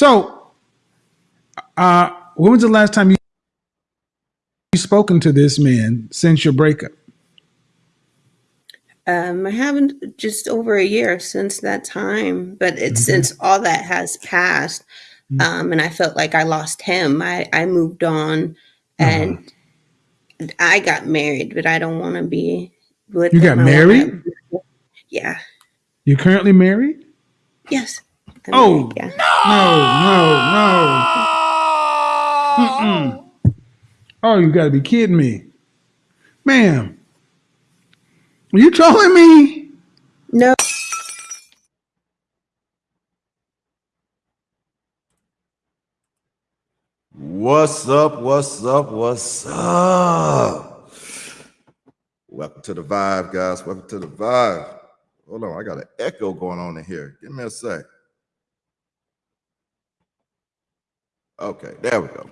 So, uh, when was the last time you you spoken to this man since your breakup? Um, I haven't just over a year since that time, but it's Okay. since all that has passed, Mm. um, and I felt like I lost him. I I moved on, and I got married, but I don't want to be with You him. got married? Yeah. You currently married? Yes. I'm Oh. married, yeah. No, no, no. Oh, you got to be kidding me, ma'am. Are you trolling me? No. What's up? What's up? What's up? Welcome to the vibe, guys. Welcome to the vibe. Hold on, I got an echo going on in here. Give me a sec. Okay, there we go.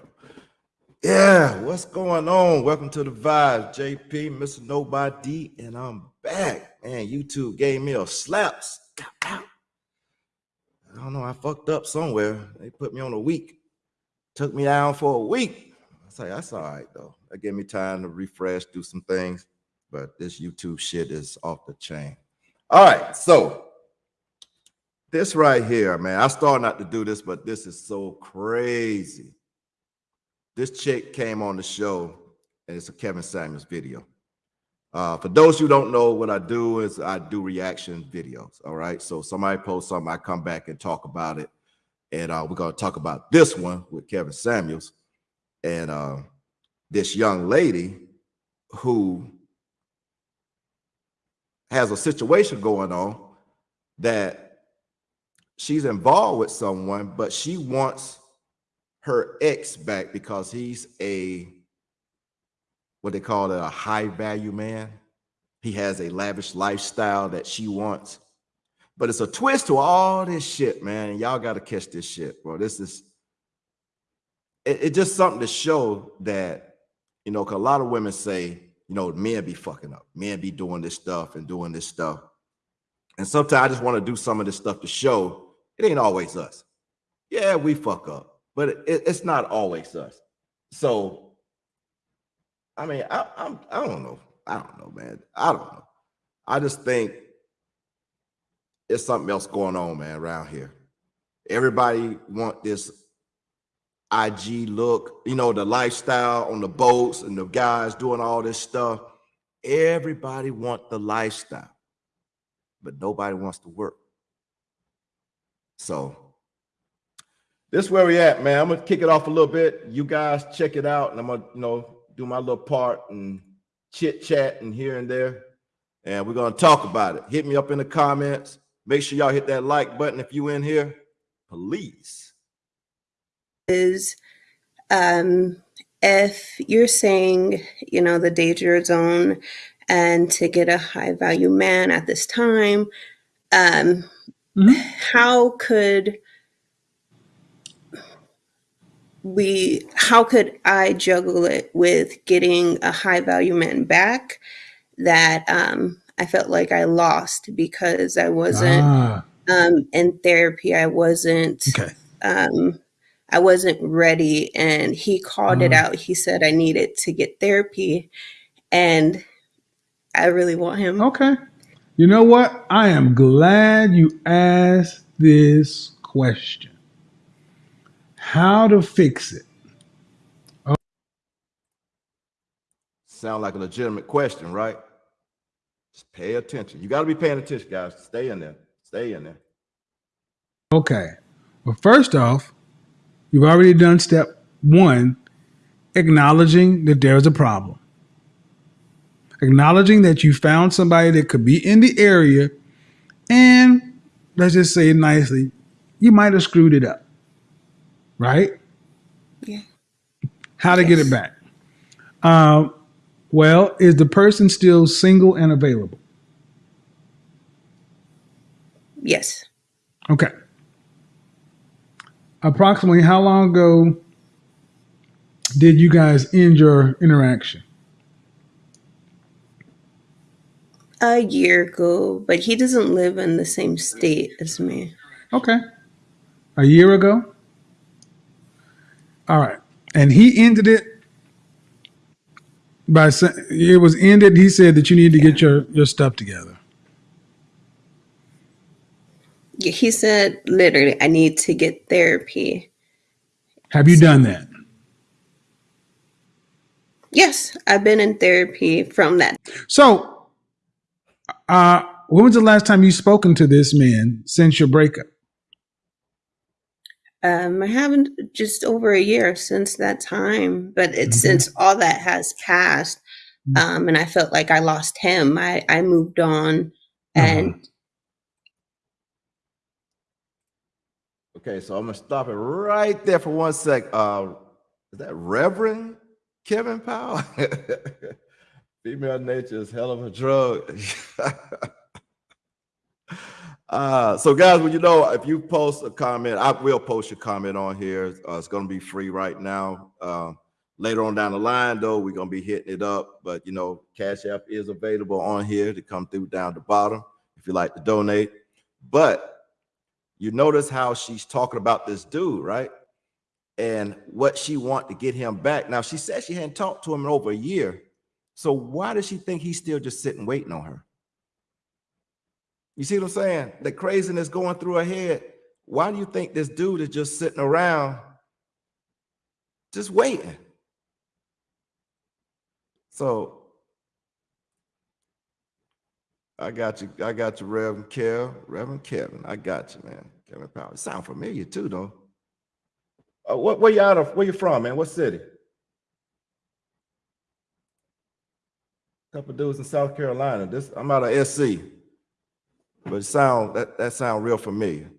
Yeah, what's going on? Welcome to the vibe. JP, Mr. Nobody, and I'm back. Man, YouTube gave me a slaps. I don't know, I fucked up somewhere. They put me on a week took me down for a week. I like, that's all right though. That gave me time to refresh, do some things. But this YouTube shit is off the chain. All right, so this right here, man. I started not to do this, but this is so crazy. This chick came on the show, and it's a Kevin Samuels video. Uh, for those who don't know, what I do is I do reaction videos. All right, so somebody posts something, I come back and talk about it and uh, we're going to talk about this one with Kevin Samuels and uh, this young lady who has a situation going on that she's involved with someone, but she wants her ex back because he's a what they call it a high value man. He has a lavish lifestyle that she wants. But it's a twist to all this shit, man. Y'all got to catch this shit, bro. This is it, it's just something to show that, you know, cause a lot of women say, you know, men be fucking up, men be doing this stuff and doing this stuff. And sometimes I just want to do some of this stuff to show it ain't always us. Yeah, we fuck up, but it, it's not always us. So, I mean, I, I'm I don't know. I don't know, man. I don't know. I just think it's something else going on, man, around here. Everybody want this IG look, you know, the lifestyle on the boats and the guys doing all this stuff. Everybody want the lifestyle, but nobody wants to work. So this is where we at, man. I'm gonna kick it off a little bit. You guys check it out, and I'm gonna, you know, do my little part and chit chat and here and there, and we're gonna talk about it. Hit me up in the comments. Make sure y'all hit that like button if you in here, please. Is um, if you're saying, you know, the danger zone and to get a high value man at this time, um. How could we how could i juggle it with getting a high value man back that um i felt like i lost because i wasn't Ah, um in therapy i wasn't okay. um i wasn't ready and he called it Ah. out he said i needed to get therapy and i really want him Okay. You know what? I am glad you asked this question. How to fix it? Sound like a legitimate question, right? Just pay attention. You got to be paying attention, guys. Stay in there. Stay in there. Okay. Well, first off, you've already done step one, acknowledging that there is a problem. Acknowledging that you found somebody that could be in the area, and let's just say it nicely, you might have screwed it up. Right? Yeah. How to get it back? Uh, well, is the person still single and available? yes Okay. Approximately how long ago did you guys end your interaction? A year ago but he doesn't live in the same state as me Okay. A year ago? All right. And he ended it by saying it was ended. He said that you need to get your, your stuff together. He said, literally, I need to get therapy. Have you done that? Yes, I've been in therapy from that. So, uh, when was the last time you spoken to this man since your breakup? Um, I haven't just over a year since that time, but it's since all that has passed. Um, and I felt like I lost him. I, I moved on and Okay, so I'm gonna stop it right there for one sec. Uh, is that Reverend Kevin Powell? Female nature is hell of a drug. uh, so guys, well, you know, if you post a comment, I will post your comment on here. Uh, it's gonna be free right now. Um, later on down the line, though, we're gonna be hitting it up. But you know, Cash App is available on here to come through down the bottom if you like to donate. But you notice how she's talking about this dude, right? And what she want to get him back. Now she said she hadn't talked to him in over a year. So why does she think he's still just sitting waiting on her? You see what I'm saying? The craziness going through her head. Why do you think this dude is just sitting around just waiting? So I got you. I got you, Reverend Kev, Reverend Kevin. I got you, man. Kevin Powell. Sound familiar too, though. Uh, what? Where you out of? Where you from, man? What city? Couple dudes in South Carolina. This I'm out of SC, but it sound that that sound real familiar.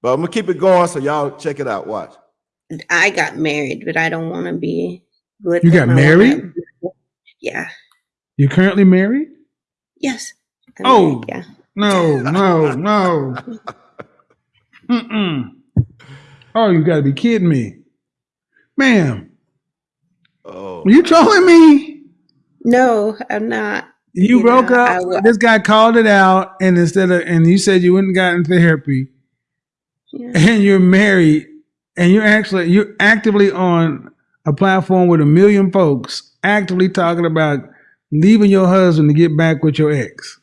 But I'm gonna keep it going, so y'all check it out. Watch. I got married, but I don't want to be with You got him. I wanna- married? Yeah. You currently married? Yes. I'm Oh. married, yeah. No, no, no. Mm-mm. Oh, you got to be kidding me, ma'am. Oh, Are you trolling me? No, I'm not. You You broke know, up. I this guy called it out, and instead of and you said you wouldn't gotten therapy, Yeah. and you're married, and you're actually you're actively on a platform with a million folks actively talking about leaving your husband to get back with your ex.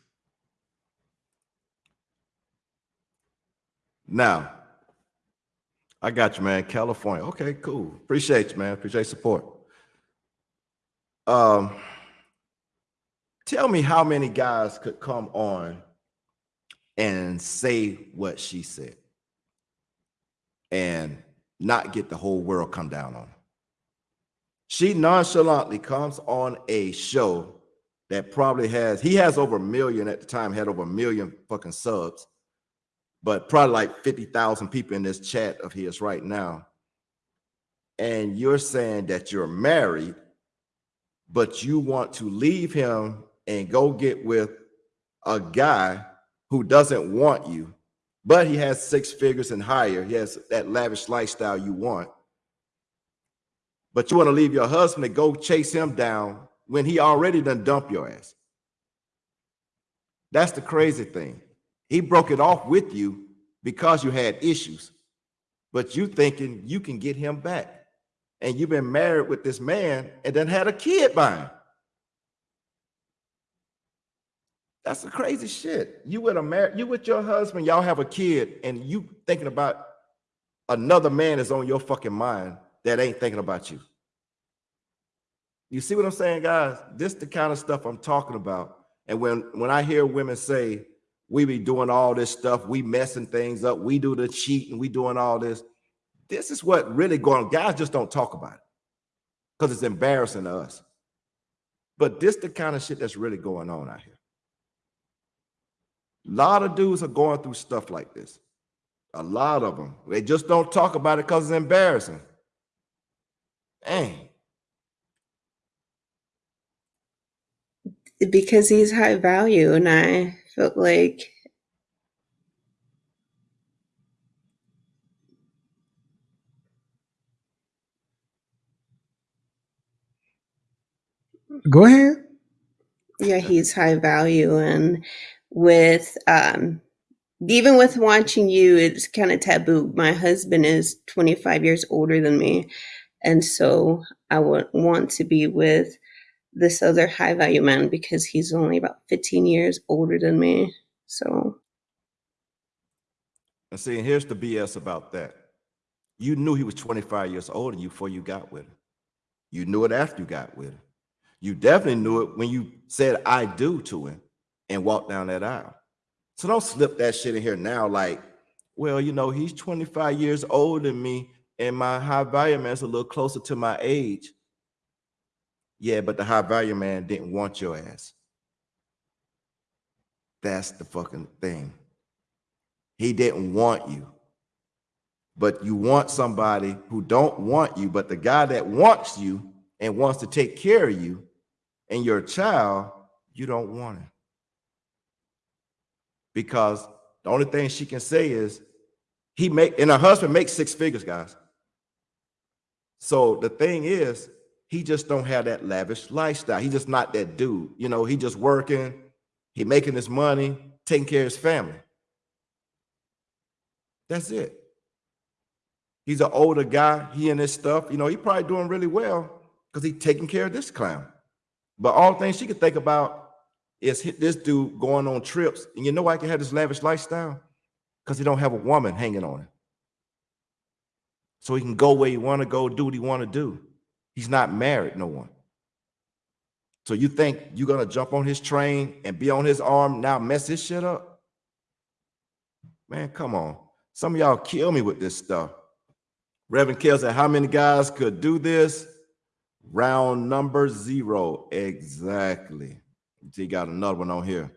Now, I got you, man. California. Okay, cool. Appreciate you, man. Appreciate support. Um, tell me how many guys could come on and say what she said and not get the whole world come down on her. She nonchalantly comes on a show that probably has, he has over a million at the time, had over a million fucking subs but probably like 50,000 people in this chat of his right now. And you're saying that you're married, but you want to leave him and go get with a guy who doesn't want you, but he has six figures and higher. He has that lavish lifestyle you want. But you want to leave your husband and go chase him down when he already done dump your ass. That's the crazy thing. He broke it off with you because you had issues, but you thinking you can get him back. And you've been married with this man and then had a kid by him. That's the crazy shit. You with a mar- you with your husband, y'all have a kid, and you thinking about another man is on your fucking mind that ain't thinking about you. You see what I'm saying, guys? This the kind of stuff I'm talking about. And when when I hear women say we be doing all this stuff, we messing things up, we do the cheating, we doing all this. This is what really going on. Guys just don't talk about it because it's embarrassing to us. But this the kind of shit that's really going on out here. A lot of dudes are going through stuff like this. A lot of them. They just don't talk about it because it's embarrassing. Dang. Because he's high value, and I felt like Go ahead. yeah he's high value and with um even with watching you it's kind of taboo my husband is 25 years older than me And so I would want to be with this other high value man because he's only about 15 years older than me. So And see, here's the BS about that. You knew he was 25 years older than you before you got with him. You knew it after you got with him. You definitely knew it when you said I do to him and walk down that aisle. So don't slip that shit in here now, like, well, you know, he's 25 years older than me, and my high value man's a little closer to my age. Yeah, but the high value man didn't want your ass. That's the fucking thing. He didn't want you. But you want somebody who don't want you, but the guy that wants you and wants to take care of you and your child, you don't want him. Because the only thing she can say is he make and her husband makes six figures, guys. So the thing is, he just don't have that lavish lifestyle. He just not that dude. You know, he just working, he making his money, taking care of his family. That's it. He's an older guy. He and his stuff, you know, he probably doing really well because he taking care of this clown. But all things she could think about is this dude going on trips. And you know why he can have this lavish lifestyle? Because he don't have a woman hanging on him. So he can go where he want to go, do what he want to do. He's not married, no one. So you think you're gonna jump on his train and be on his arm now mess his shit up? Man, come on. Some of y'all kill me with this stuff. Reverend Kell said, how many guys could do this? Round number zero. Exactly. He got another one on here.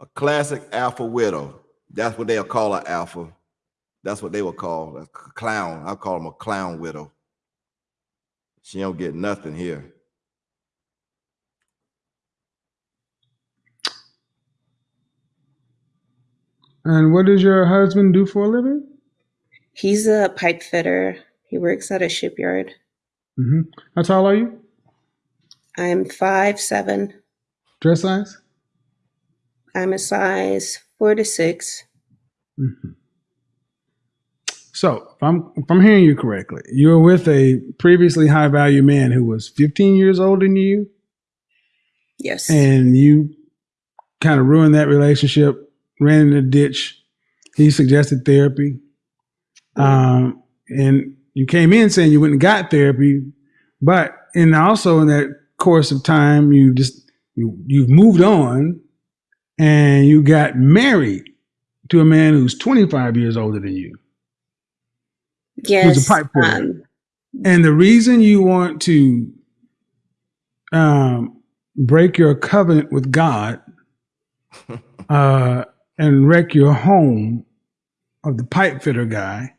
A classic alpha widow. That's what they'll call an alpha. That's what they will call a clown. I'll call him a clown widow. She don't get nothing here. And what does your husband do for a living? he's a pipe fitter. He works at a shipyard. Mm-hmm. How tall are you? I'm five seven. Dress size? I'm a size four to six. hmm So, if I'm if I'm hearing you correctly, you were with a previously high value man who was 15 years older than you, Yes. and you kind of ruined that relationship, ran in the ditch. He suggested therapy, um, and you came in saying you went and got therapy, but and also in that course of time, you just you you've moved on, and you got married to a man who's 25 years older than you. yes. pipe fitter. um, And the reason you want to um, break your covenant with God uh, and wreck your home of the pipe fitter guy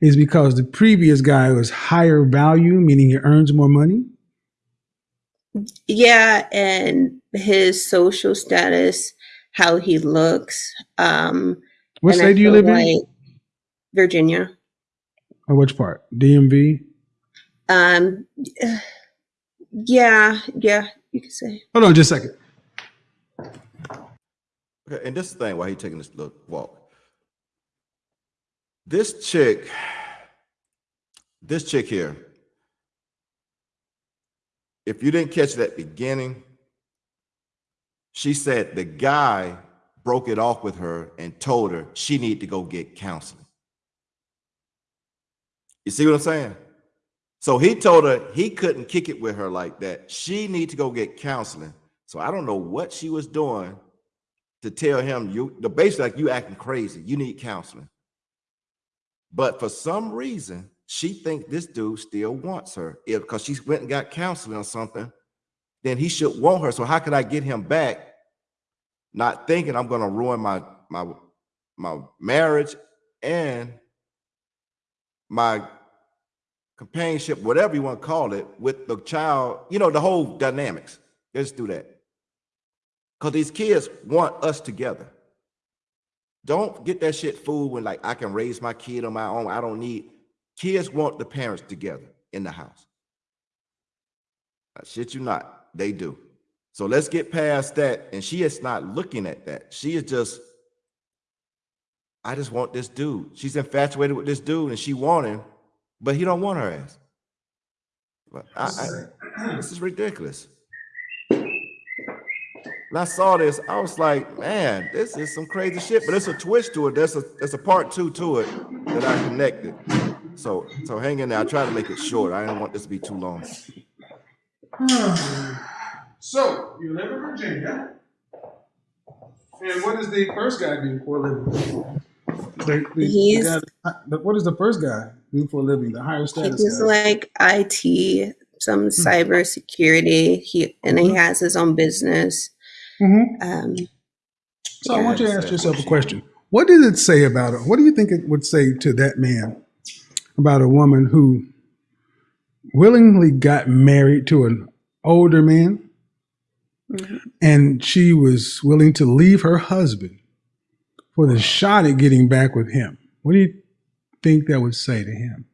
is because the previous guy was higher value, meaning he earns more money. Yeah, and his social status, how he looks. Um, What state do you feel live in? Virginia. Or which part? DMV? Um, yeah, yeah, you could say. Hold on just a second. Okay, and this thing why he taking this little walk. This chick, this chick here, if you didn't catch that beginning, she said the guy broke it off with her and told her she need to go get counseling. You see what I'm saying? So he told her he couldn't kick it with her like that. She need to go get counseling. So I don't know what she was doing to tell him you the basically like you acting crazy. You need counseling. But for some reason, she think this dude still wants her. If because she went and got counseling or something, then he should want her. So how could I get him back? Not thinking I'm gonna ruin my my my marriage and my companionship, whatever you want to call it, with the child, you know, the whole dynamics. Let's do that. Because these kids want us together. Don't get that shit fooled when like I can raise my kid on my own. I don't need kids want the parents together in the house. I shit you not, they do. So let's get past that. And she is not looking at that. She is just, I just want this dude. She's infatuated with this dude and she want him, but he don't want her ass. But I, I, this is ridiculous. When I saw this, I was like, man, this is some crazy shit. But it's a twist to it. There's a there's a part two to it that I connected. So so hang in there. I try to make it short. I didn't want this to be too long. So you live in Virginia, and what does the first guy do for a living? The, the, He's- the guy, the- what does the first guy do for a living? The higher status He's guy. like IT, some cyber security. He and he has his own business. Mhm. Um, So I want you to ask yourself a question. What did it say about it? What do you think it would say to that man about a woman who willingly got married to an older man Mhm. and she was willing to leave her husband for the shot at getting back with him? What do you think that would say to him?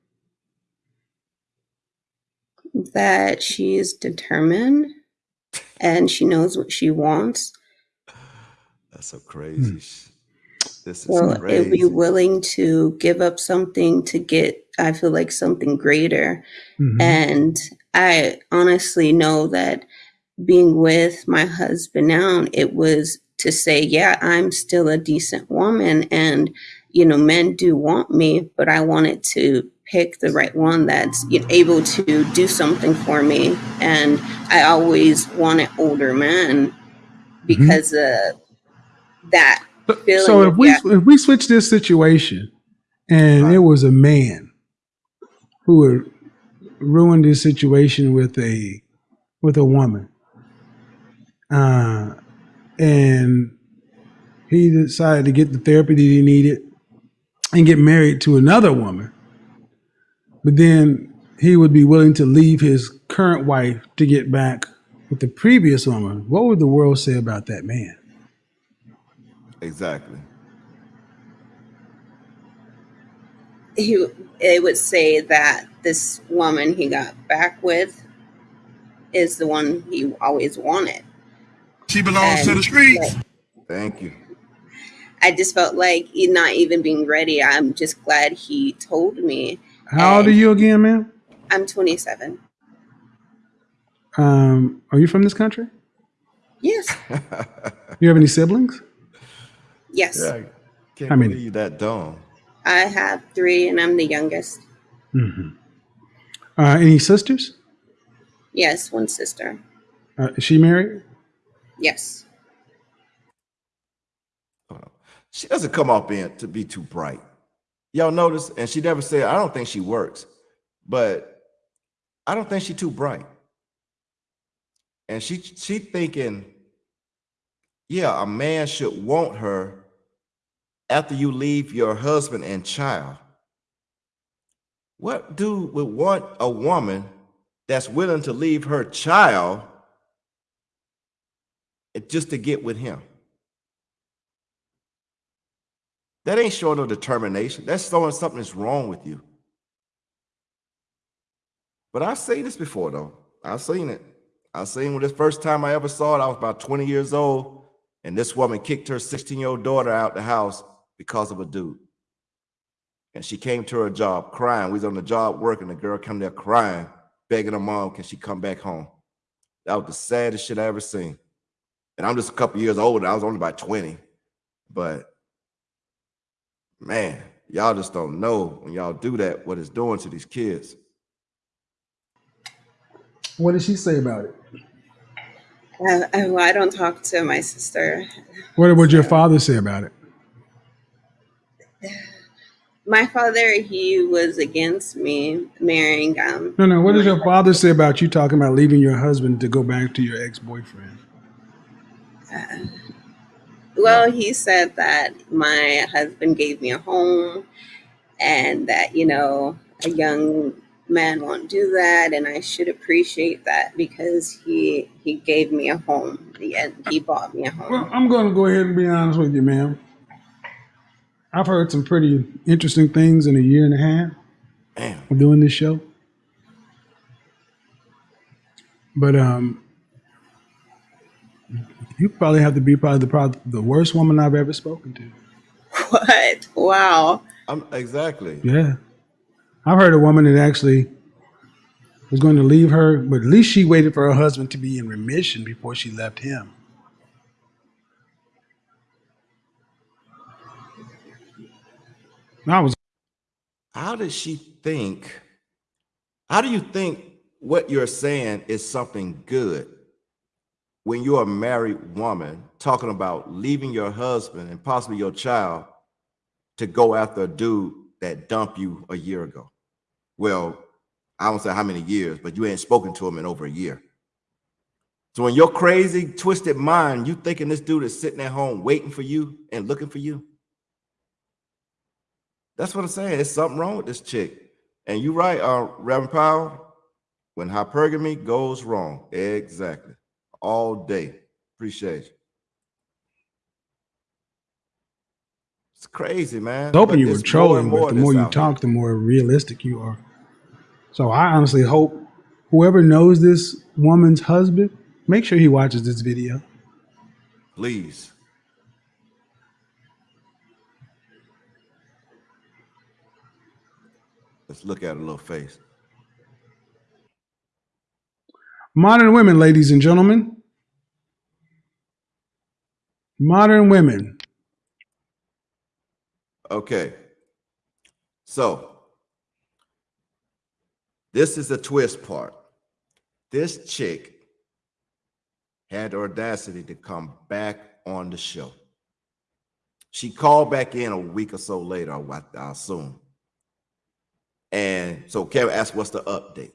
that she's determined and she knows what she wants. That's so crazy. sh- This is So it'll crazy. be willing to give up something to get, I feel like something greater. Mhm. And I honestly know that being with my husband now, it was to say, yeah, I'm still a decent woman. And, you know, men do want me, but I wanted to pick the right one that's you know, able to do something for me. And I always wanted older men because of that. So- feeling So if we if we switch this situation and it was a man who had ruined his situation with a with a woman, uh, and he decided to get the therapy that he needed and get married to another woman, but then he would be willing to leave his current wife to get back with the previous woman. What would the world say about that man? exactly. He it would say that this woman he got back with is the one he always wanted. She belongs to the streets. like, Thank you. I just felt like he not even being ready. I'm just glad he told me. How old are you again, ma'am? I'm 27. Um, are you from this country? Yes. You have any siblings? Yes. Yeah, I can't How many? believe you that dumb. I have three and I'm the youngest. hmm Uh, any sisters? Yes, one sister. Uh, is she married? Yes. She doesn't come off being to be too bright. Y'all notice, and she never said, I don't think she works, but I don't think she's too bright. And she she thinking, yeah, a man should want her after you leave your husband and child. What dude would want a woman that's willing to leave her child just to get with him? That ain't showing no determination. That's showing something is wrong with you. But I've seen this before, though. I've seen it. I've seen when this first time I ever saw it, I was about 20 years old, and this woman kicked her 16 year old daughter out the house because of a dude. And she came to her job crying. We was on the job working. The girl come there crying, begging her mom, can she come back home? That was the saddest shit I ever seen. And I'm just a couple years older. I was only about 20. But man, y'all just don't know when y'all do that what it's doing to these kids. What did she say about it? Uh, I, well, I don't talk to my sister. What would your father say about it? My father, he was against me marrying um No, no. What does your father say about you talking about leaving your husband to go back to your ex boyfriend? Well, he said that my husband gave me a home and that, you know, a young man won't do that and I should appreciate that because he he gave me a home. Yeah, he bought me a home. Well, home. I'm going to go ahead and be honest with you, ma'am. I've heard some pretty interesting things in a year and a half Damn. of doing this show. But um, you probably have to be probably the probably the worst woman I've ever spoken to. What? Wow. I'm exactly. Yeah. I've heard a woman that actually was going to leave her, but at least she waited for her husband to be in remission before she left him. I was How does she think? How do you think what you're saying is something good when you're a married woman talking about leaving your husband and possibly your child to go after a dude that dumped you a year ago? Well, I don't say how many years, but you ain't spoken to him in over a year. So in your crazy, twisted mind, you thinking this dude is sitting at home waiting for you and looking for you? That's what I'm saying. There's something wrong with this chick. And you're right, uh, Reverend Powell. When hypergamy goes wrong, exactly. All day. Appreciate you. It's crazy, man. hoping But you were trolling, but the more you talk, the more realistic you are. So I honestly hope whoever knows this woman's husband, make sure he watches this video. Please. Let's look at a little face. Modern women, ladies and gentlemen. Modern women. Okay. So this is the twist part. This chick had audacity to come back on the show. She called back in a week or so later, I assume. And so Kevin asked, What's the update?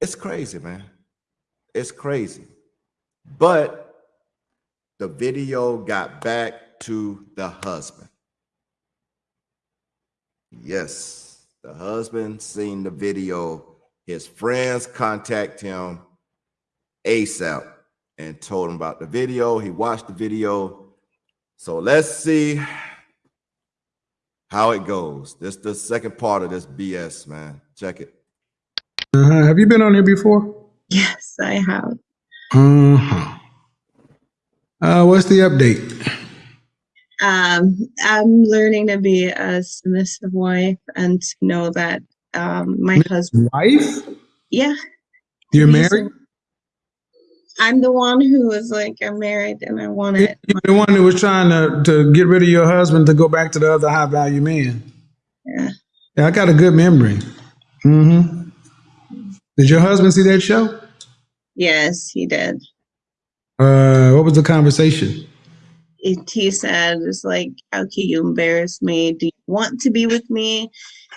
It's crazy, man. It's crazy. But the video got back to the husband. Yes, the husband seen the video. His friends contact him ASAP and told him about the video. He watched the video. So let's see how it goes. This the second part of this BS, man. Check it. Uh-huh. Have you been on here before? Yes, I have. Uh-huh. Uh, what's the update? Um, I'm learning to be a submissive wife and to know that um, my husband, Wife? yeah, You're he's- married? I'm the one who was like, I'm married and I want it. You're the one who was trying to, to get rid of your husband to go back to the other high value man. Yeah. Yeah, I got a good memory. Mm-hmm. Did your husband see that show? Yes, he did. Uh, what was the conversation? It, he said, it's like, how can you embarrass me? Do you want to be with me?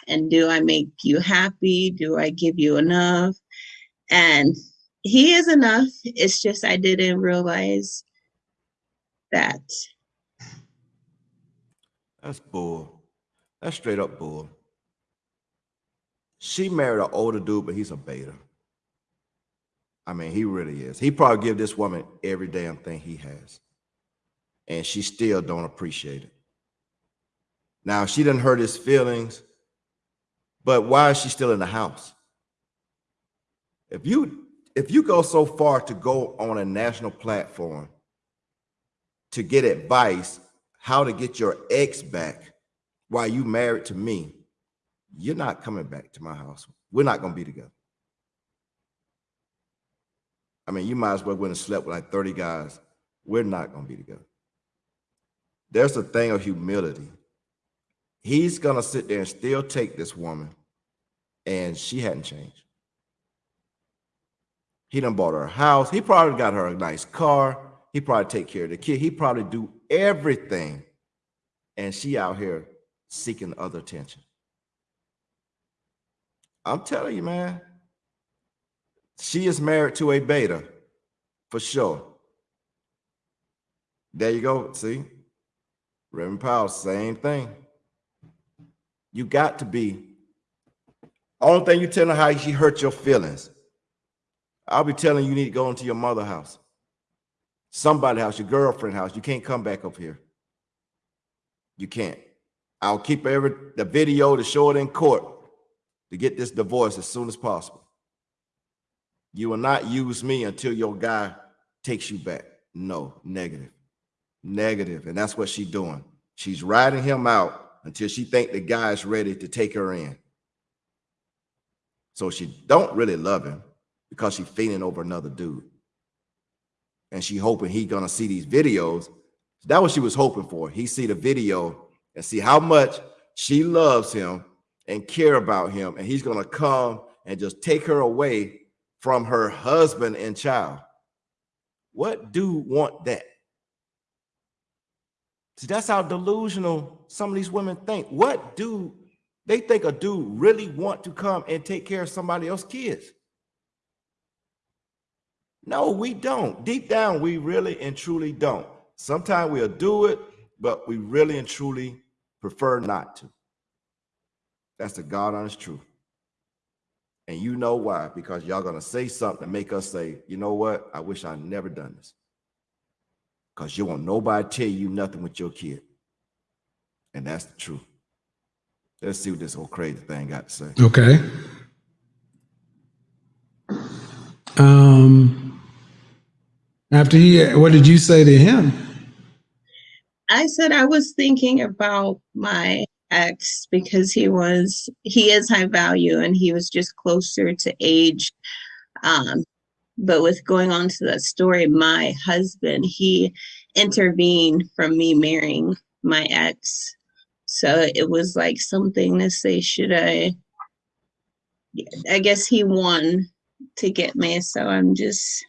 And do I make you happy? Do I give you enough? And he is enough. It's just I didn't realize that That's bull. That's straight up bull. She married an older dude, but he's a beta. I mean, he really is. He probably give this woman every damn thing he has. And she still don't appreciate it. Now, she didn't hurt his feelings, but why is she still in the house? If you if you go so far to go on a national platform to get advice how to get your ex back while you married to me, you're not coming back to my house. We're not gonna be together. I mean, you might as well went and slept with like 30 guys. We're not gonna be together. There's a thing of humility. He's gonna sit there and still take this woman, and she hadn't changed. He done bought her a house. He probably got her a nice car. He probably take care of the kid. He probably do everything. And she out here seeking other attention. I'm telling you, man. She is married to a beta for sure. There you go. See? Reverend Powell, same thing. You got to be. Only thing you tell her how she hurt your feelings. I'll be telling you, you need to go into your mother house, somebody house, your girlfriend house. You can't come back up here. You can't. I'll keep every the video to show it in court to get this divorce as soon as possible. You will not use me until your guy takes you back. No, negative, negative, and that's what she's doing. She's riding him out until she think the guy's ready to take her in. So she don't really love him because she's fainting over another dude. And she hoping he gonna see these videos. That what she was hoping for. He see the video and see how much she loves him and care about him. And he's gonna come and just take her away from her husband and child. What dude want that? See, that's how delusional some of these women think. What do they think a dude really want to come and take care of somebody else's kids? No, we don't. Deep down, we really and truly don't. Sometimes we'll do it, but we really and truly prefer not to. That's the God honest truth. And you know why? Because y'all gonna say something to make us say, you know what? I wish I never done this. Because you won't nobody tell you nothing with your kid. And that's the truth. Let's see what this whole crazy thing got to say. Okay. Um, after he, what did you say to him? I said I was thinking about my ex because he was he is high value and he was just closer to age. Um, but with going on to that story, my husband he intervened from me marrying my ex. So it was like something to say, should I? I guess he won to get me, so I'm just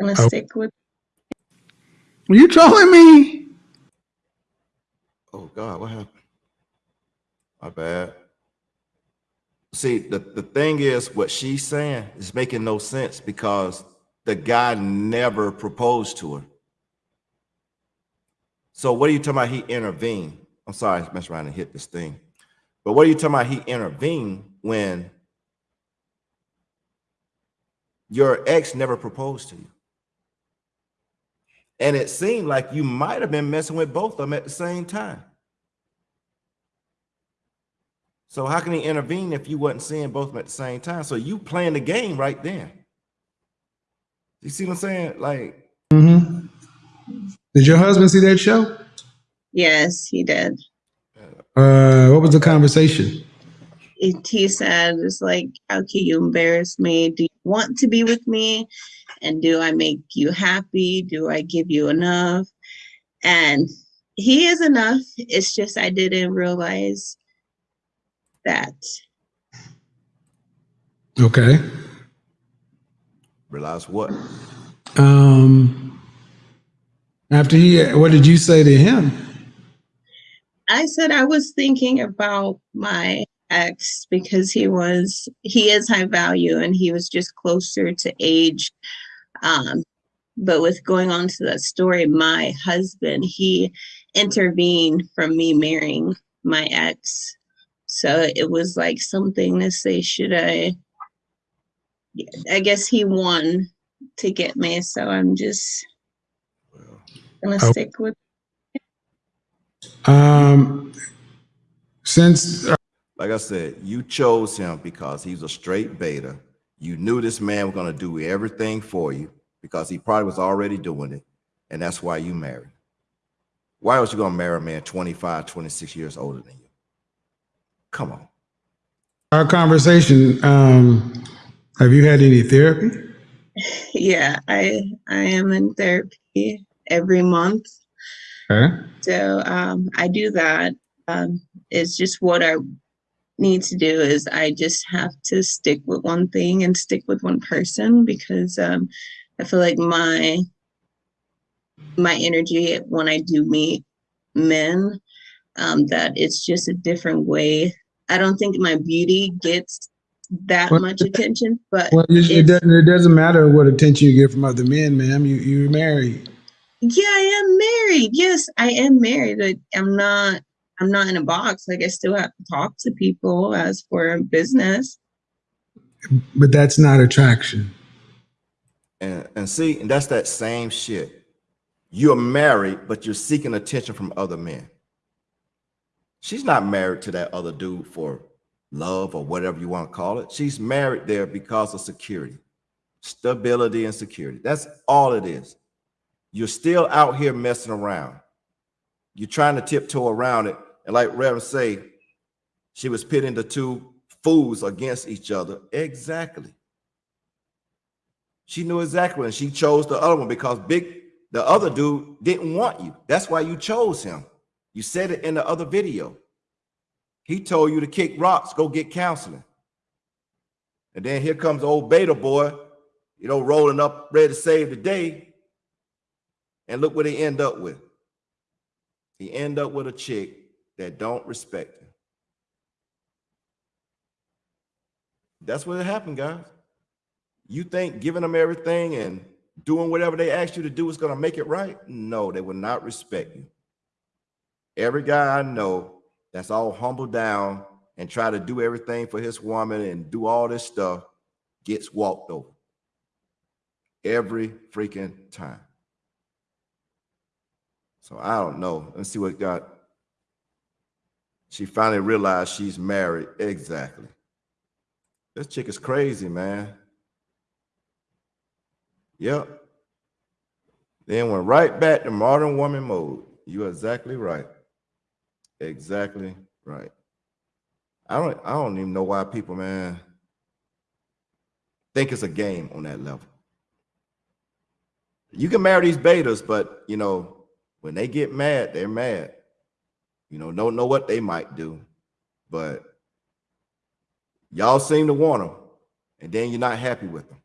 gonna Oh. stick with. Were you trolling me? Oh God, what happened? My bad. See, the, the thing is what she's saying is making no sense because the guy never proposed to her. So what are you talking about? He intervened. I'm sorry, I messed around and hit this thing. But what are you talking about? He intervened when your ex never proposed to you. And it seemed like you might have been messing with both of them at the same time. So how can he intervene if you wasn't seeing both of them at the same time? So you playing the game right then. You see what I'm saying? Like, Mm-hmm. Did your husband see that show? Yes, he did. Uh, what was the conversation? It, he said, it's like, how can you embarrass me? Do you want to be with me? And do I make you happy? Do I give you enough? And he is enough. It's just I didn't realize that. Okay. realize what? Um, after he, what did you say to him? I said I was thinking about my ex because he was he is high value and he was just closer to age. Um, but with going on to that story, my husband he intervened from me marrying my ex. So it was like something to say, should I? I guess he won to get me, so I'm just gonna stick with. Um, since uh, like I said, you chose him because he's a straight beta. You knew this man was going to do everything for you because he probably was already doing it. And that's why you married. Why was you going to marry a man 25, 26 years older than you? Come on. our conversation, um, have you had any therapy? Yeah, I I am in therapy every month. Okay. So um, I do that. Um, it's just what I need to do is I just have to stick with one thing and stick with one person because um, I feel like my my energy when I do meet men um, that it's just a different way. I don't think my beauty gets that Well, much attention, but Well, it, doesn't. It doesn't matter what attention you get from other men, ma'am. You you're married. Yeah, I am married. Yes, I am married. but I'm not I'm not in a box. Like I still have to talk to people as for business. But that's not attraction. And, and see, and that's that same shit. You're married, but you're seeking attention from other men. She's not married to that other dude for love or whatever you want to call it. She's married there because of security, stability, and security. That's all it is. You're still out here messing around. You're trying to tiptoe around it. And like Reverend say, she was pitting the two fools against each other. Exactly. She knew exactly, and she chose the other one because big the other dude didn't want you. That's why you chose him. You said it in the other video. He told you to kick rocks, go get counseling. And then here comes old beta boy, you know, rolling up, ready to save the day. And look what he end up with. He end up with a chick that don't respect him. That's what happened, guys. You think giving them everything and doing whatever they ask you to do is going to make it right? No, they will not respect you. Every guy I know that's all humble down and try to do everything for his woman and do all this stuff gets walked over every freaking time. So I don't know. Let's see what got. She finally realized she's married. Exactly. This chick is crazy, man. Yep. Then went right back to modern woman mode. You're exactly right. Exactly right. I don't I don't even know why people, man, think it's a game on that level. You can marry these betas, but you know, when they get mad, they're mad. You know, don't know what they might do, but y'all seem to want them, and then you're not happy with them.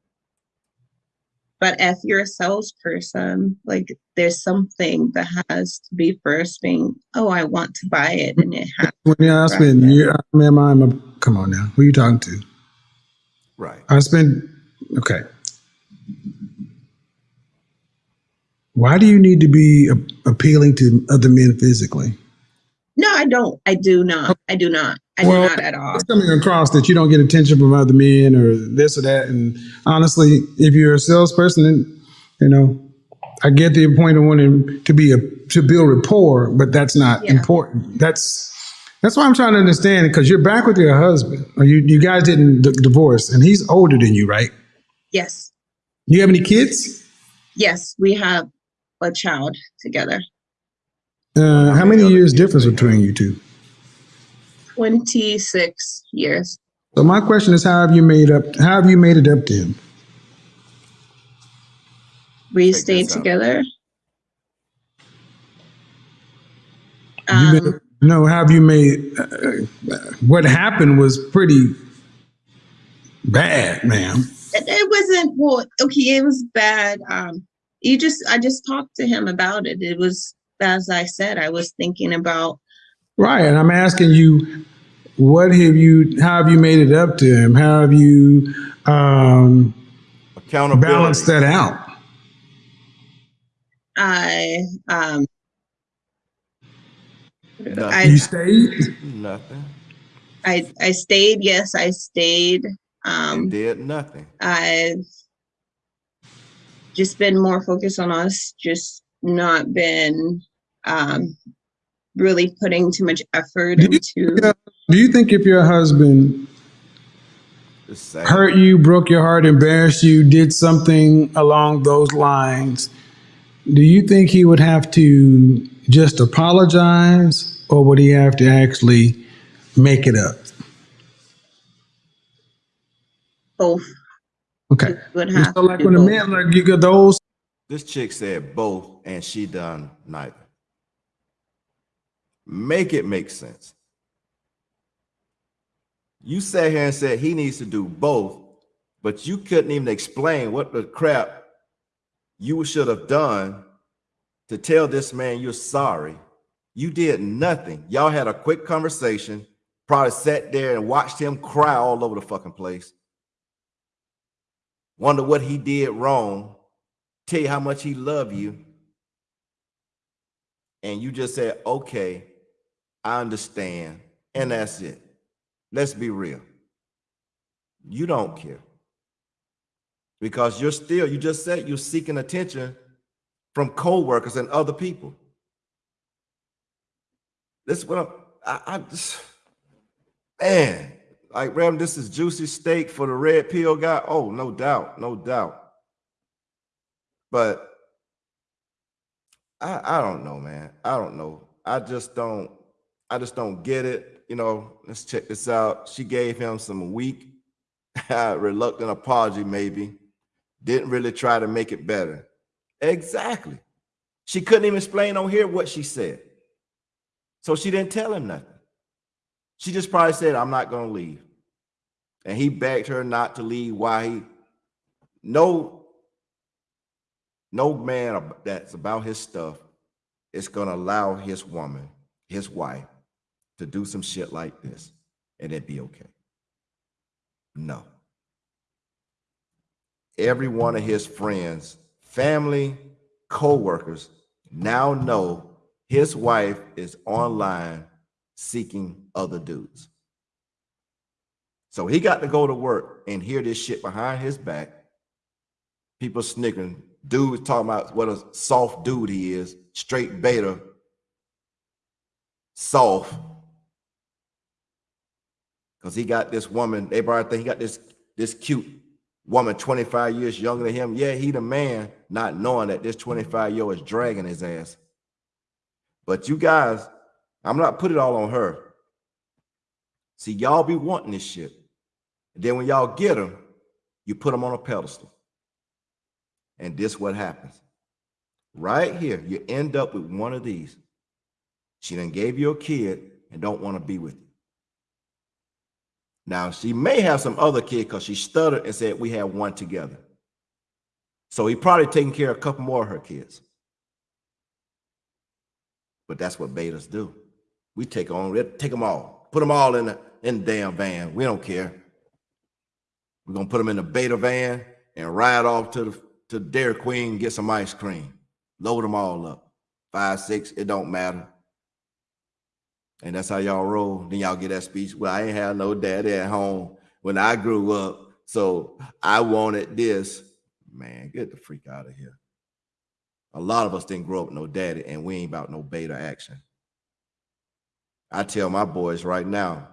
But if you're a salesperson, like there's something that has to be first being, oh, I want to buy it, and it has. Well, yeah, I spend year. I mean, I'm a, come on now. Who are you talking to? Right. I spend. Okay. Why do you need to be a- appealing to other men physically? No, I don't. I do not. I do not. I Well, do not at all. It's coming across that you don't get attention from other men or this or that. And honestly, if you're a salesperson, then, you know, I get the point of wanting to be a to build rapport, but that's not Yeah. important. That's that's why I'm trying to understand because you're back with your husband, or you you guys didn't divorce, and he's older than you, right? Yes. Do you have any kids? Yes, we have a child together. Uh, how many years difference between you two? 26 years. So my question is, how have you made up? How have you made it up to him? We Check stayed together. You've been, Um, no, have you made? Uh, what happened was pretty bad, ma'am. it, it wasn't well okay it was bad um you just i just talked to him about it it was as i said i was thinking about Right, and I'm asking you, what have you? How have you made it up to him? How have you um, Accountability. balanced that out? i um Nothing. I, You stayed. Nothing. I i stayed yes i stayed and um did nothing. i've just been more focused on us just not been um really putting too much effort Do into Yeah. Do you think if your husband hurt you, broke your heart, embarrassed you, did something along those lines, do you think he would have to just apologize, or would he have to actually make it up? both Okay. would have So like when do a man like you got those This chick said both, and she done neither. Make it make sense. You sat here and said he needs to do both, but you couldn't even explain what the crap you should have done to tell this man you're sorry. You did nothing. Y'all had a quick conversation, probably sat there and watched him cry all over the fucking place. Wonder what he did wrong tell you how much he loved you and you just said okay i understand and that's it. Let's be real. You don't care. Because you're still you just said you're seeking attention from co-workers and other people. This is what I'm, I, I just man like Ram, this is juicy steak for the red pill guy oh no doubt no doubt but I I don't know, man. I don't know. I just don't. I just don't get it. You know, let's check this out. She gave him some weak, reluctant apology, maybe. Didn't really try to make it better. Exactly. She couldn't even explain on here what she said. So she didn't tell him nothing. She just probably said, I'm not going to leave. And he begged her not to leave. Why he no no man that's about his stuff is going to allow his woman, his wife, to do some shit like this and it'd be okay. No. Every one of his friends, family, co-workers now know his wife is online seeking other dudes. So he got to go to work and hear this shit behind his back. People snickering. Dude was talking about what a soft dude he is, straight beta, soft. Because he got this woman, they probably think he got this, this cute woman 25 years younger than him. Yeah, he the man, not knowing that this 25 year old is dragging his ass. But you guys, I'm not put it all on her. See, y'all be wanting this shit. And then when y'all get them, you put them on a pedestal. And this what happens. Right here, you end up with one of these. She then gave you a kid and don't want to be with you. Now, she may have some other kid because she stuttered and said we have one together. So he probably taking care of a couple more of her kids. But that's what betas do. We take on, we take them all, put them all in the, in the damn van. We don't care. We're gonna put them in the beta van and ride off to the to Dairy Queen, get some ice cream, load them all up. Five, six, it don't matter. And that's how y'all roll. Then y'all get that speech. Well, I ain't have no daddy at home when I grew up. So I wanted this. Man, get the freak out of here. A lot of us didn't grow up no daddy, and we ain't about no beta action. I tell my boys right now,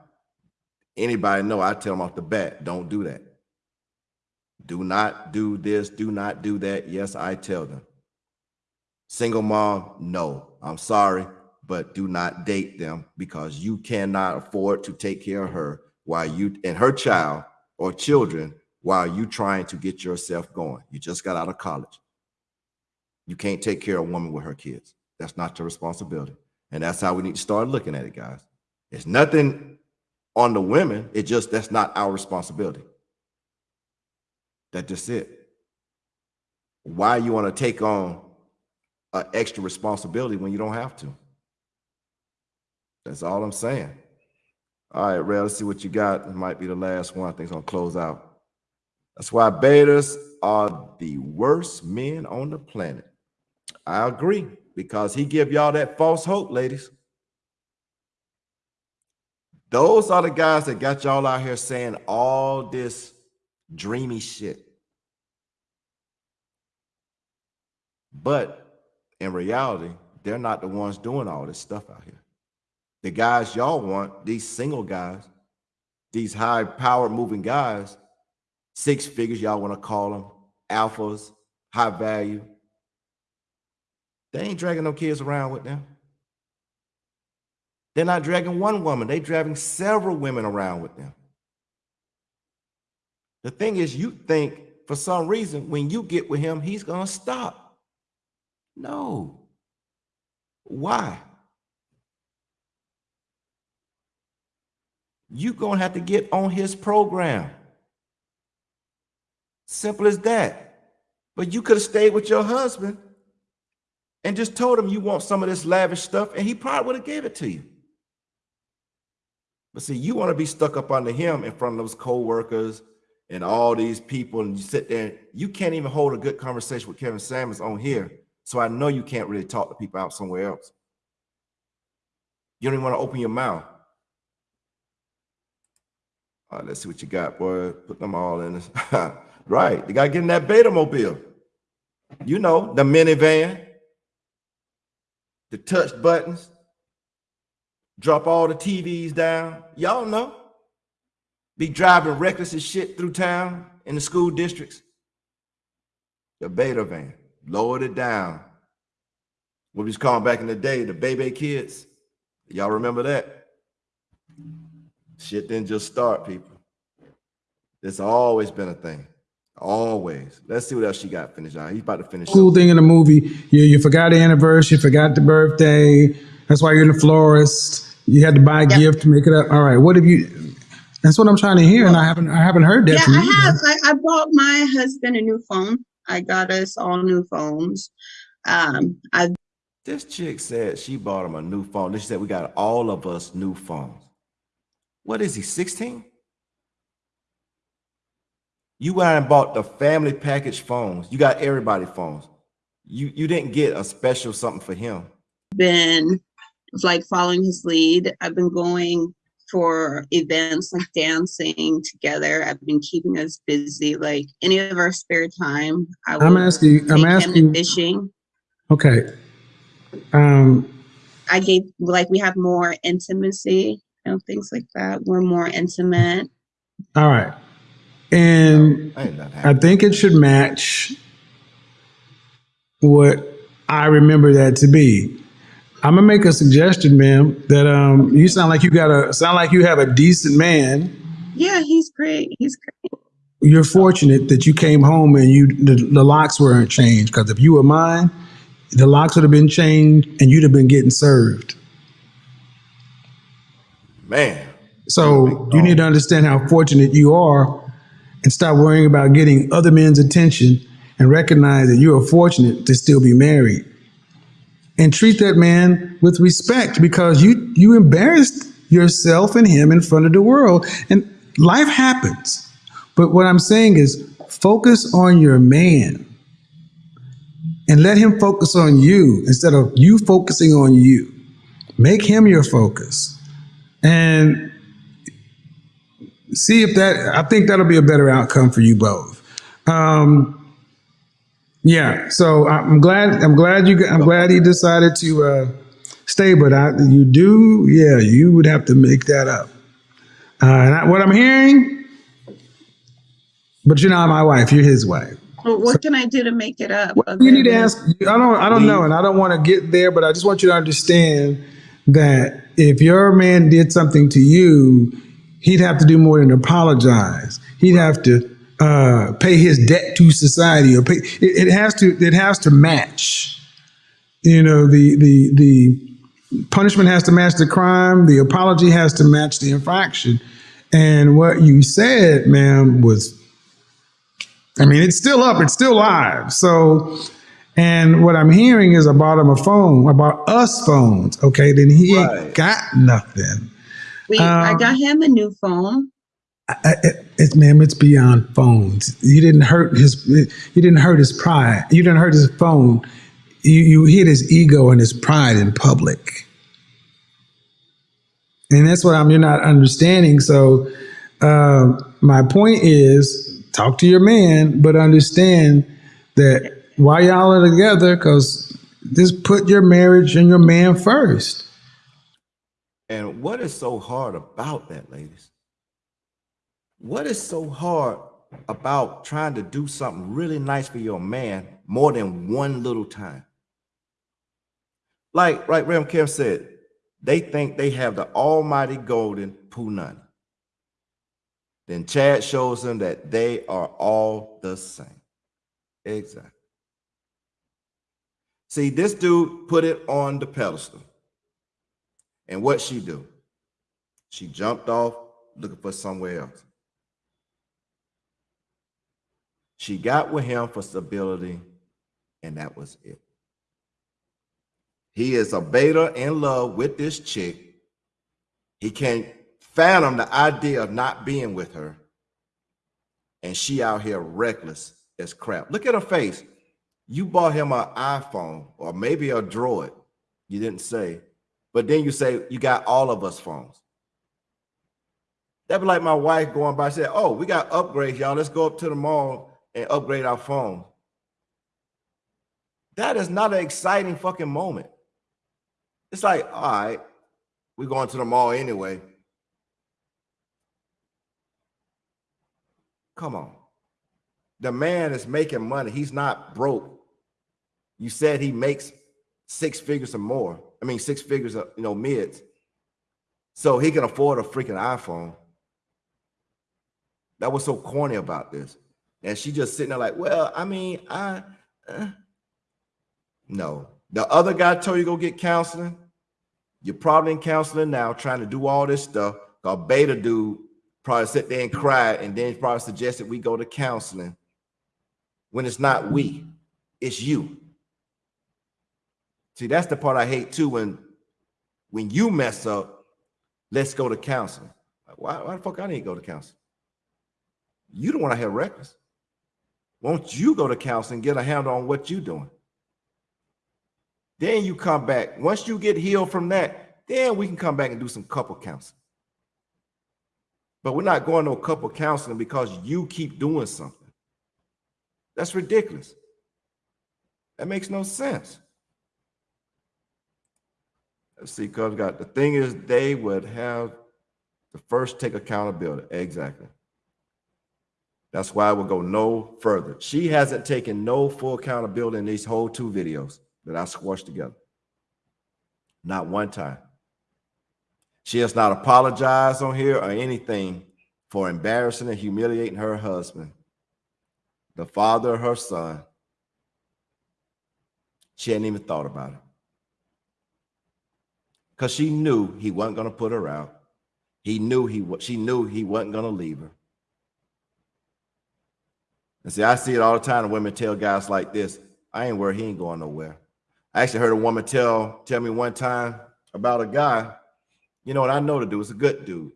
anybody know, I tell them off the bat, don't do that. Do not do this, do not do that. Yes, I tell them. Single mom, no, I'm sorry, but do not date them because you cannot afford to take care of her while you and her child or children while you trying to get yourself going. You just got out of college. You can't take care of a woman with her kids. That's not your responsibility. And that's how we need to start looking at it, guys. It's nothing on the women. It just that's not our responsibility. That's just it. Why you want to take on an extra responsibility when you don't have to? That's all I'm saying. All right, Ray, let's see what you got. It might be the last one. I think it's gonna close out. That's why betas are the worst men on the planet. I agree because he give y'all that false hope, ladies. Those are the guys that got y'all out here saying all this dreamy shit. But in reality, they're not the ones doing all this stuff out here. The guys y'all want, these single guys, these high powered moving guys, six figures, y'all want to call them alphas, high value. They ain't dragging no kids around with them. They're not dragging one woman, they're dragging several women around with them. The thing is, you think for some reason when you get with him, he's gonna stop. No. Why? You're gonna have to get on his program. Simple as that. But you could have stayed with your husband and just told him you want some of this lavish stuff, and he probably would have gave it to you. But see, you want to be stuck up under him in front of those co-workers and all these people, and you sit there, you can't even hold a good conversation with Kevin Samuels on here. So I know you can't really talk to people out somewhere else. You don't even want to open your mouth. All right, let's see what you got, boy. Put them all in right. You got to get in that beta mobile. You know, the minivan, the touch buttons, drop all the TVs down. Y'all know. Be driving reckless as shit through town in the school districts. The beta van, lowered it down. What we was calling back in the day, the baby kids. Y'all remember that? Shit didn't just start, people. It's always been a thing. Always. Let's see what else she got finished out. He's about to finish. Cool thing in the movie, you, you forgot the anniversary, you forgot the birthday. That's why you're the florist. You had to buy a Yeah. gift to make it up. All right, what have you? That's what I'm trying to hear, and I haven't I haven't heard that Yeah, from you. I have. I, I bought my husband a new phone. I got us all new phones. Um, I This chick said she bought him a new phone. Then She said we got all of us new phones. What is he, 16? You went and bought the family package phones. You got everybody phones. You you didn't get a special something for him. been like following his lead. I've been going for events like dancing together. I've been keeping us busy. Like any of our spare time, I I'm asking. I'm take him to asking. fishing. Okay. Um. I gave like we have more intimacy, you know, things like that. We're more intimate. All right. And Ain't nothing I think it should match what I remember that to be. I'm gonna make a suggestion, ma'am. That um, you sound like you got a sound like you have a decent man. Yeah, he's great. He's great. You're fortunate that you came home and you the, the locks weren't changed. Because if you were mine, the locks would have been changed and you'd have been getting served. Man, So you need to understand how fortunate you are and stop worrying about getting other men's attention and recognize that you are fortunate to still be married. And treat that man with respect because you you embarrassed yourself and him in front of the world. And life happens. But what I'm saying is focus on your man and let him focus on you instead of you focusing on you. Make him your focus. And see if that i think that'll be a better outcome for you both um yeah so i'm glad i'm glad you i'm glad he decided to uh stay but i you do yeah you would have to make that up uh and I, what i'm hearing but you're not my wife you're his wife Well, what can I do to make it up? well, you need to ask. I don't. I don't know, and I don't want to get there. But I just want you to understand that if your man did something to you, he'd have to do more than apologize. He'd have to uh, pay his debt to society, or pay. It, it has to. It has to match. You know, the the the punishment has to match the crime. The apology has to match the infraction. And what you said, ma'am, was I mean, it's still up, it's still live. So, and what I'm hearing is about him a phone, about us phones. Okay, then he ain't got nothing. We, I Um, got him a new phone. I, it, it's ma'am, it's beyond phones. You didn't hurt his, you didn't hurt his pride. You didn't hurt his phone. You you hit his ego and his pride in public. And that's what I'm. You're not understanding. So, uh, my point is, talk to your man, but understand that while y'all are together, because just put your marriage and your man first. And what is so hard about that, ladies? What is so hard about trying to do something really nice for your man more than one little time? Like, like Rev Kev said, they think they have the almighty golden punani. Then Chad shows them that they are all the same. Exactly. See, this dude put it on the pedestal. And what she do? She jumped off looking for somewhere else. She got with him for stability, and that was it. He is a beta in love with this chick. He can't fathom the idea of not being with her. And she out here reckless as crap. Look at her face. You bought him an iPhone or maybe a Droid. You didn't say. But then you say you got all of us phones. That'd be like my wife going by said, "Oh, we got upgrades, y'all. Let's go up to the mall and upgrade our phone." That is not an exciting fucking moment. It's like, all right, we're going to the mall anyway. Come on. The man is making money. He's not broke. You said he makes six figures or more. I mean, six figures of you know mids. so he can afford a freaking iPhone. That was so corny about this. And she just sitting there like, well, I mean, I uh. no. The other guy told you go get counseling. You're probably in counseling now, trying to do all this stuff. Cause beta dude probably sit there and cry, and then probably suggested we go to counseling. When it's not we, it's you. See, that's the part I hate too. When when you mess up, let's go to counseling. Why, why the fuck I need to go to counseling? You don't want to have records. Won't you go to counseling, and get a handle on what you're doing? Then you come back. Once you get healed from that, then we can come back and do some couple counseling. But we're not going to a couple counseling because you keep doing something. That's ridiculous. That makes no sense. Let's see, because got the thing is they would have the first take accountability. Exactly. That's why I will go no further. She hasn't taken no full accountability in these whole two videos that I squashed together. Not one time. She has not apologized on here or anything for embarrassing and humiliating her husband, the father of her son. She hadn't even thought about it. Because she knew he wasn't going to put her out. He knew he she knew he wasn't going to leave her. And see, I see it all the time. Women tell guys like this, I ain't worried, he ain't going nowhere. I actually heard a woman tell tell me one time about a guy, you know what I know the dude is a good dude.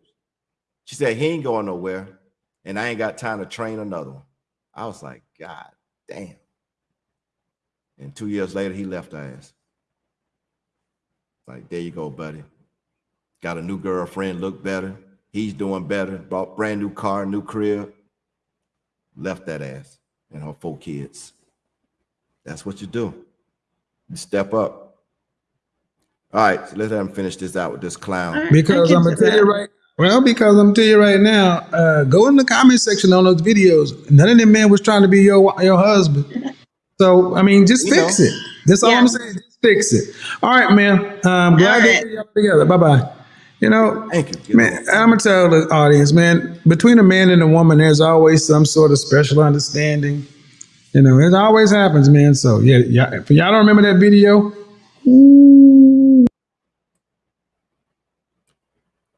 She said he ain't going nowhere, and I ain't got time to train another one. I was like, God damn. And two years later, he left her ass. Like, there you go, buddy. Got a new girlfriend, look better. He's doing better. Bought brand new car, new crib. Left that ass and her four kids. That's what you do. You step up. All right, so let's let him finish this out with this clown. I- I Because I'm gonna tell you right. Well, because I'm gonna you right now, uh, go in the comment section on those videos. None of them men was trying to be your your husband. So I mean, just You fix know. it. That's all Yeah. I'm saying. Just fix it. All right, man. Um, glad All to right. see y'all together. Bye bye. You know, Thank you. Man. I'm gonna tell the audience, man. Between a man and a woman, there's always some sort of special understanding. You know, it always happens, man. So yeah, yeah. If y'all don't remember that video,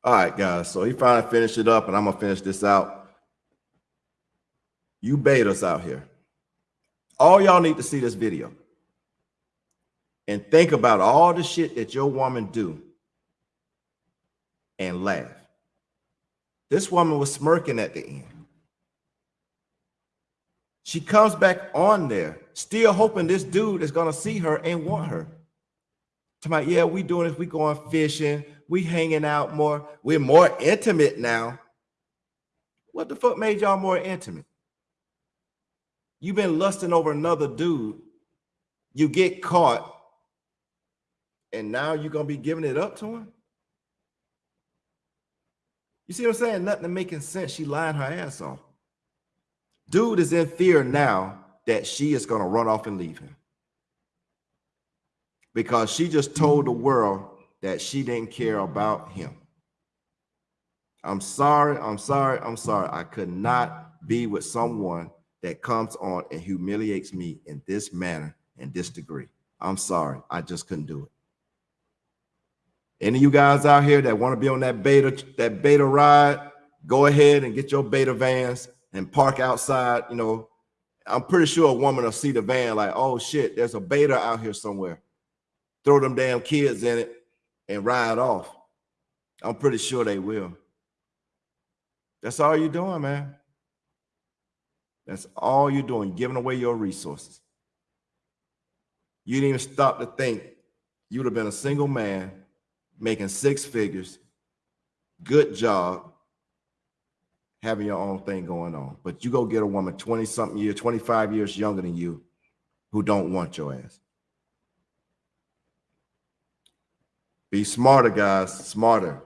All right, guys. So he finally finished it up, and I'm gonna finish this out. You bait us out here. All y'all need to see this video and think about all the shit that your woman do and laugh. This woman was smirking at the end. She comes back on there, still hoping this dude is gonna see her and want her. To my, yeah, we doing this, we going fishing, we hanging out more, we're more intimate now. What the fuck made y'all more intimate? You've been lusting over another dude, you get caught, and now you're gonna be giving it up to him? You see what I'm saying? Nothing making sense. She lying her ass off. Dude is in fear now that she is gonna run off and leave him because she just told the world that she didn't care about him. I'm sorry, I'm sorry, I'm sorry. I could not be with someone that comes on and humiliates me in this manner and this degree. I'm sorry, I just couldn't do it. Any of you guys out here that want to be on that beta, that beta ride, go ahead and get your beta vans and park outside. You know, I'm pretty sure a woman will see the van like, oh shit, there's a beta out here somewhere throw them damn kids in it and ride off. I'm pretty sure they will. That's all you're doing, man. That's all you're doing, giving away your resources. You didn't even stop to think you'd have been a single man making six figures, good job, having your own thing going on. But you go get a woman 20 something years, 25 years younger than you who don't want your ass. Be smarter, guys. Smarter.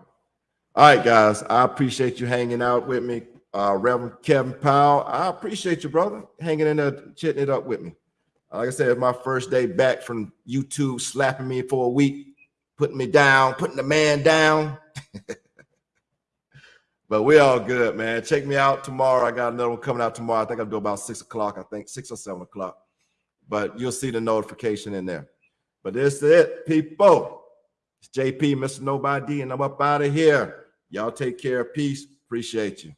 All right, guys. I appreciate you hanging out with me. Uh, Reverend Kevin Powell, I appreciate you, brother, hanging in there, chitting it up with me. Like I said, it's my first day back from YouTube, slapping me for a week, putting me down, putting the man down. But we all good, man. Check me out tomorrow. I got another one coming out tomorrow. I think I'll do about six o'clock. I think six or seven o'clock. But you'll see the notification in there. But this is it, people. It's JP, Mr. Nobody, and I'm up out of here. Y'all take care. Peace. Appreciate you.